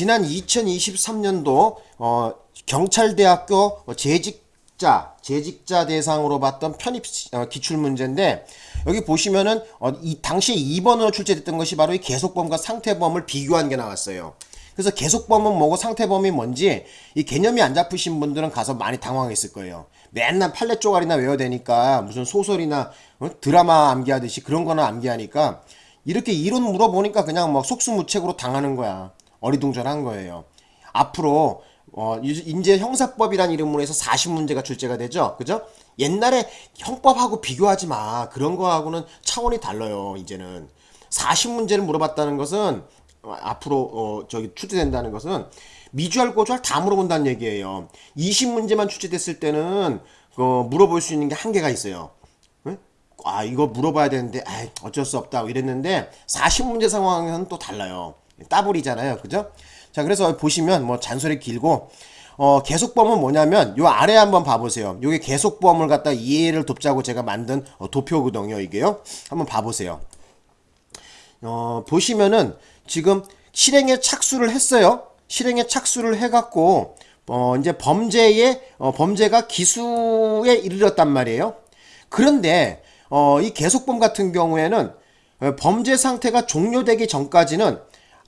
지난 2023년도 어, 경찰대학교 재직자 재직자 대상으로 봤던 편입 어, 기출 문제인데 여기 보시면은 어, 이 당시에 2번으로 출제됐던 것이 바로 이 계속범과 상태범을 비교한 게 나왔어요. 그래서 계속범은 뭐고 상태범이 뭔지 이 개념이 안 잡히신 분들은 가서 많이 당황했을 거예요. 맨날 판례 쪼가리나 외워대니까 무슨 소설이나 어? 드라마 암기하듯이 그런 거나 암기하니까 이렇게 이론 물어보니까 그냥 막 속수무책으로 당하는 거야. 어리둥절한 거예요. 앞으로 어, 인제 형사법이란 이름으로 해서 40문제가 출제가 되죠. 그죠? 옛날에 형법하고 비교하지 마. 그런 거하고는 차원이 달라요. 이제는 40문제를 물어봤다는 것은 어, 앞으로 어, 저기 출제된다는 것은 미주알 고주알 다 물어본다는 얘기예요. 20문제만 출제됐을 때는 어, 물어볼 수 있는 게 한계가 있어요. 아 이거 물어봐야 되는데 아 어쩔 수 없다 이랬는데 40문제 상황은 또 달라요. 따블이잖아요. 그죠? 자 그래서 보시면 뭐 잔소리 길고 어, 계속범은 뭐냐면 요 아래 한번 봐보세요. 요게 계속범을 갖다 이해를 돕자고 제가 만든 어, 도표거든요. 이게요. 한번 봐보세요. 어, 보시면은 지금 실행에 착수를 했어요. 실행에 착수를 해갖고 어, 이제 범죄에 어, 범죄가 기수에 이르렀단 말이에요. 그런데 어, 이 계속범 같은 경우에는 어, 범죄 상태가 종료되기 전까지는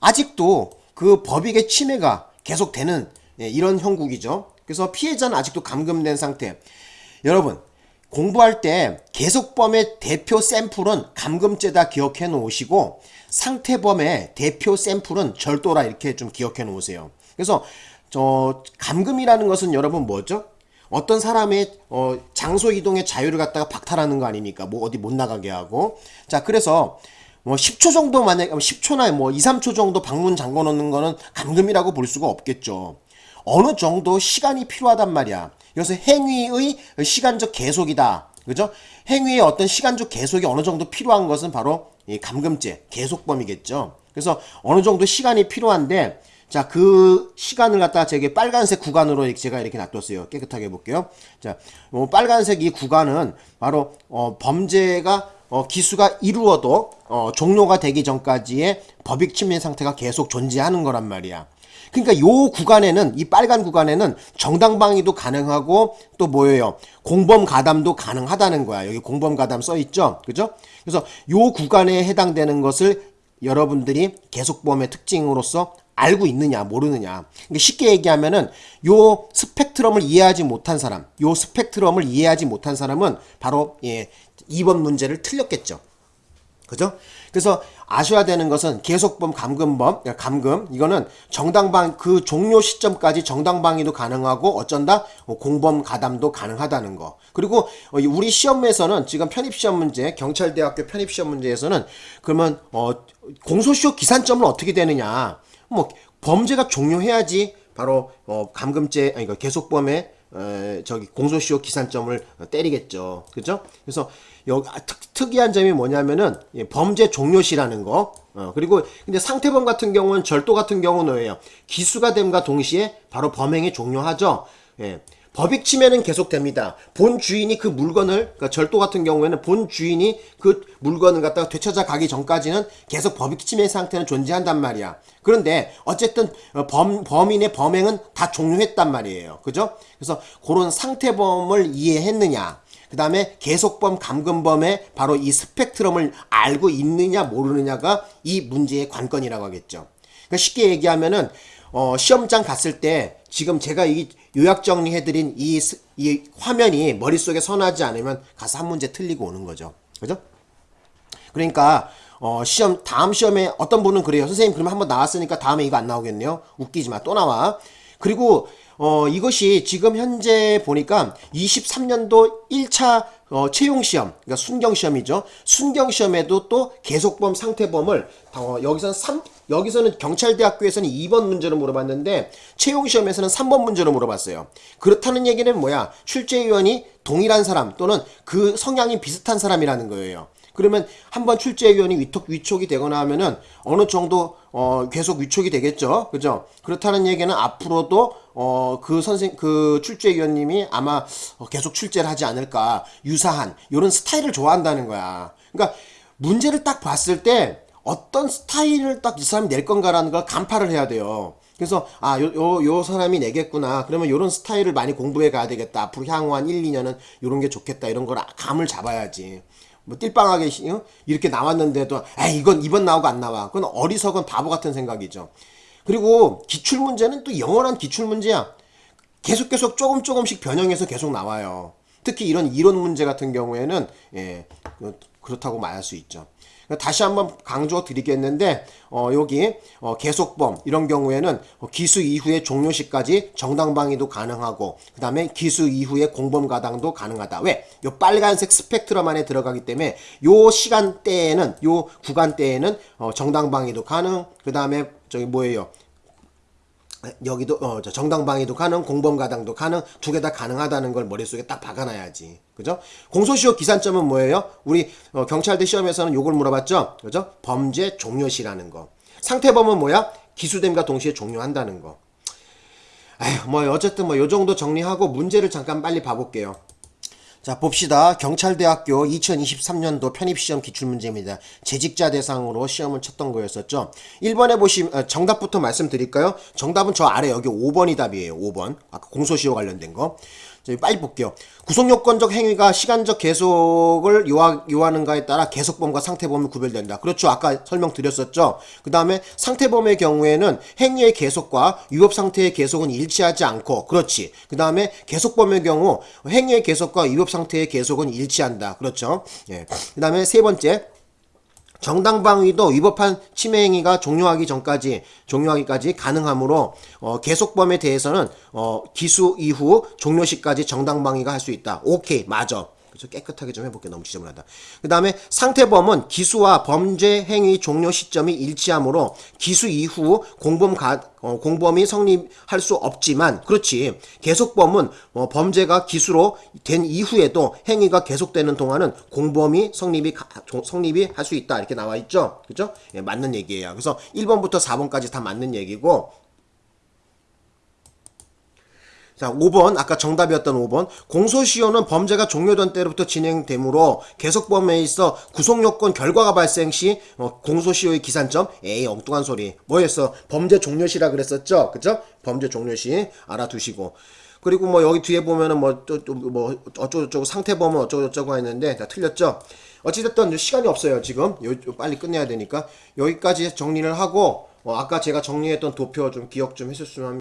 아직도 그 법익의 침해가 계속되는 예, 이런 형국이죠. 그래서 피해자는 아직도 감금된 상태. 여러분 공부할 때 계속범의 대표 샘플은 감금죄다 기억해 놓으시고 상태범의 대표 샘플은 절도라 이렇게 좀 기억해 놓으세요. 그래서 저 감금이라는 것은 여러분 뭐죠? 어떤 사람의 어, 장소 이동의 자유를 갖다가 박탈하는 거 아닙니까? 뭐 어디 못 나가게 하고. 자, 그래서 뭐 10초 정도 만약 10초나 뭐 2, 3초 정도 방문 잠궈 놓는 거는 감금이라고 볼 수가 없겠죠. 어느 정도 시간이 필요하단 말이야. 그래서 행위의 시간적 계속이다. 그죠? 행위의 어떤 시간적 계속이 어느 정도 필요한 것은 바로 이 감금죄, 계속범이겠죠. 그래서 어느 정도 시간이 필요한데 자, 그 시간을 갖다가 제게 빨간색 구간으로 제가 이렇게 놔뒀어요. 깨끗하게 해볼게요. 자, 어, 빨간색 이 구간은 바로 어, 범죄가 어, 기수가 이루어도 어, 종료가 되기 전까지의 법익 침해 상태가 계속 존재하는 거란 말이야. 그러니까 요 구간에는 이 빨간 구간에는 정당방위도 가능하고 또 뭐예요? 공범 가담도 가능하다는 거야. 여기 공범 가담 써 있죠. 그죠? 그래서 요 구간에 해당되는 것을 여러분들이 계속범의 특징으로서 알고 있느냐 모르느냐. 그러니까 쉽게 얘기하면은 요 스펙트럼을 이해하지 못한 사람 요 스펙트럼을 이해하지 못한 사람은 바로 예 2번 문제를 틀렸겠죠. 그죠? 그래서 아셔야 되는 것은 계속범 감금범 그러니까 감금 이거는 정당방 그 종료 시점까지 정당방위도 가능하고 어쩐다? 공범 가담도 가능하다는 거. 그리고 우리 시험에서는 지금 편입시험 문제 경찰대학교 편입시험 문제에서는 그러면 어 공소시효 기산점은 어떻게 되느냐 뭐 범죄가 종료해야지 바로 어 감금죄 아니 그 계속범의 에, 저기 공소시효 기산점을 때리겠죠. 그죠? 그래서 여기 아, 특, 이한 점이 뭐냐면은 예, 범죄 종료시라는 거. 어, 그리고 근데 상태범 같은 경우는 절도 같은 경우는 뭐예요? 기수가 됨과 동시에 바로 범행이 종료하죠. 예. 법익 침해는 계속됩니다. 본 주인이 그 물건을 그러니까 절도 같은 경우에는 본 주인이 그 물건을 갖다가 되찾아 가기 전까지는 계속 법익 침해 상태는 존재한단 말이야. 그런데 어쨌든 어, 범, 범인의 범행은 다 종료했단 말이에요. 그죠? 그래서 그런 상태범을 이해했느냐. 그 다음에 계속범, 감금범의 바로 이 스펙트럼을 알고 있느냐 모르느냐가 이 문제의 관건이라고 하겠죠. 그러니까 쉽게 얘기하면은 어, 시험장 갔을 때 지금 제가 이 요약 정리해드린 이, 이 화면이 머릿속에 선하지 않으면 가서 한 문제 틀리고 오는 거죠. 그죠? 그러니까 어, 시험 다음 시험에 어떤 분은 그래요. 선생님 그러면 한번 나왔으니까 다음에 이거 안 나오겠네요. 웃기지 마. 또 나와. 그리고 어, 이것이 지금 현재 보니까 23년도 1차 어, 채용시험, 그러니까 순경시험이죠. 순경시험에도 또 계속범, 상태범을 어, 여기서는 3, 여기서는 경찰대학교에서는 2번 문제로 물어봤는데 채용시험에서는 3번 문제로 물어봤어요. 그렇다는 얘기는 뭐야? 출제위원이 동일한 사람 또는 그 성향이 비슷한 사람이라는 거예요. 그러면 한번 출제위원이 위촉, 위촉이 되거나 하면은 어느 정도 어, 계속 위촉이 되겠죠. 그죠? 그렇다는 얘기는 앞으로도 어, 그 선생, 그 출제위원님이 아마 어, 계속 출제를 하지 않을까. 유사한, 요런 스타일을 좋아한다는 거야. 그러니까 문제를 딱 봤을 때 어떤 스타일을 딱 이 사람이 낼 건가라는 걸 간파를 해야 돼요. 그래서 아, 요, 요, 요 사람이 내겠구나. 그러면 요런 스타일을 많이 공부해 가야 되겠다. 앞으로 향후 한 1, 2년은 요런 게 좋겠다. 이런 걸 감을 잡아야지. 뭐 띨빵하게 시- 어? 이렇게 나왔는데도 아 이건 이번 나오고 안 나와. 그건 어리석은 바보 같은 생각이죠. 그리고 기출 문제는 또 영원한 기출 문제야. 계속 계속 조금 조금씩 변형해서 계속 나와요. 특히 이런 이론 문제 같은 경우에는 예, 그- 그렇다고 말할 수 있죠. 다시 한번 강조 드리겠는데 어, 여기 어, 계속범 이런 경우에는 어, 기수 이후에 종료시까지 정당방위도 가능하고 그 다음에 기수 이후에 공범 가당도 가능하다. 왜? 요 빨간색 스펙트럼 안에 들어가기 때문에 요 시간대에는 요 구간대에는 어, 정당방위도 가능. 그 다음에 저기 뭐예요? 여기도 어, 저 정당방위도 가능, 공범가당도 가능, 두 개 다 가능하다는 걸 머릿속에 딱 박아놔야지. 그죠? 공소시효 기산점은 뭐예요? 우리 어, 경찰대 시험에서는 요걸 물어봤죠? 그죠? 범죄 종료시라는 거. 상태범은 뭐야? 기수됨과 동시에 종료한다는 거. 아휴, 뭐 어쨌든 뭐 요 정도 정리하고 문제를 잠깐 빨리 봐볼게요. 자 봅시다. 경찰대학교 2023년도 편입시험 기출문제입니다. 재직자 대상으로 시험을 쳤던 거였었죠. 1번에 보시면 어, 정답부터 말씀드릴까요? 정답은 저 아래 여기 5번이 답이에요. 5번. 아까 공소시효 관련된 거. 자, 빨리 볼게요. 구속요건적 행위가 시간적 계속을 요하, 요하는가에 따라 계속범과 상태범이 구별된다. 그렇죠. 아까 설명드렸었죠. 그 다음에 상태범의 경우에는 행위의 계속과 위법 상태의 계속은 일치하지 않고, 그렇지. 그 다음에 계속범의 경우 행위의 계속과 위법 상태의 계속은 일치한다. 그렇죠. 예. 그 다음에 세 번째. 정당방위도 위법한 침해 행위가 종료하기 전까지 종료하기까지 가능하므로 어, 계속범에 대해서는 어, 기수 이후 종료 시까지 정당방위가 할 수 있다. 오케이 맞아. 그래서 깨끗하게 좀 해볼게 너무 지저분하다. 그 다음에 상태범은 기수와 범죄 행위 종료 시점이 일치하므로 기수 이후 공범 가, 어, 공범이 성립할 수 없지만 그렇지. 계속범은 어, 범죄가 기수로 된 이후에도 행위가 계속되는 동안은 공범이 성립이 가- 종- 성립이 할 수 있다. 이렇게 나와 있죠? 그죠? 예, 맞는 얘기예요. 그래서 1번부터 4번까지 다 맞는 얘기고 자, 5번, 아까 정답이었던 5번. 공소시효는 범죄가 종료된 때로부터 진행되므로 계속범에 있어 구속요건 결과가 발생 시 어, 공소시효의 기산점, 에이, 엉뚱한 소리. 뭐였어? 범죄 종료시라 그랬었죠? 그죠? 범죄 종료시 알아두시고. 그리고 뭐 여기 뒤에 보면은 뭐, 또, 또, 뭐, 어쩌고저쩌고 상태범은 어쩌고저쩌고 했는데 다 틀렸죠? 어찌됐든 시간이 없어요, 지금. 요, 요 빨리 끝내야 되니까. 여기까지 정리를 하고, 어, 아까 제가 정리했던 도표 좀 기억 좀 해줬으면 합니다.